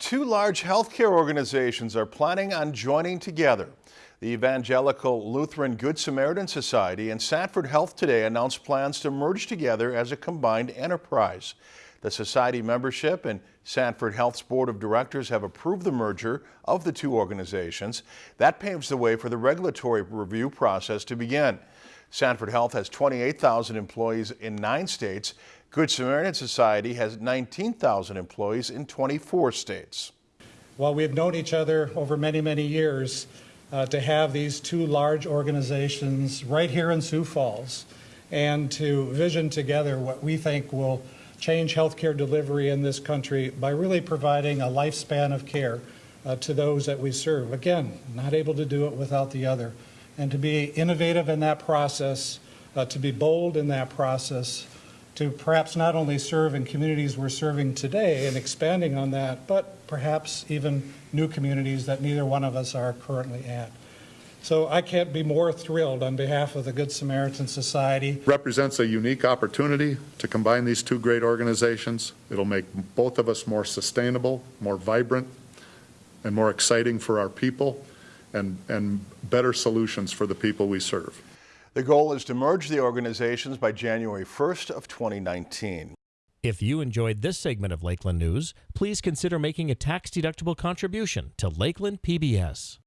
Two large healthcare organizations are planning on joining together. The Evangelical Lutheran Good Samaritan Society and Sanford Health today announced plans to merge together as a combined enterprise. The society membership and Sanford Health's board of directors have approved the merger of the two organizations. That paves the way for the regulatory review process to begin. Sanford Health has 28,000 employees in nine states. Good Samaritan Society has 19,000 employees in 24 states. While we've known each other over many, many years, uh, to have these two large organizations right here in Sioux Falls and to vision together what we think will change healthcare delivery in this country by really providing a lifespan of care uh, to those that we serve. Again, not able to do it without the other. And to be innovative in that process, uh, to be bold in that process, to perhaps not only serve in communities we're serving today and expanding on that, but perhaps even new communities that neither one of us are currently at. So I can't be more thrilled on behalf of the Good Samaritan Society. Represents a unique opportunity to combine these two great organizations. It'll make both of us more sustainable, more vibrant, and more exciting for our people, and, and better solutions for the people we serve. The goal is to merge the organizations by January 1st of 2019. If you enjoyed this segment of Lakeland News, please consider making a tax-deductible contribution to Lakeland PBS.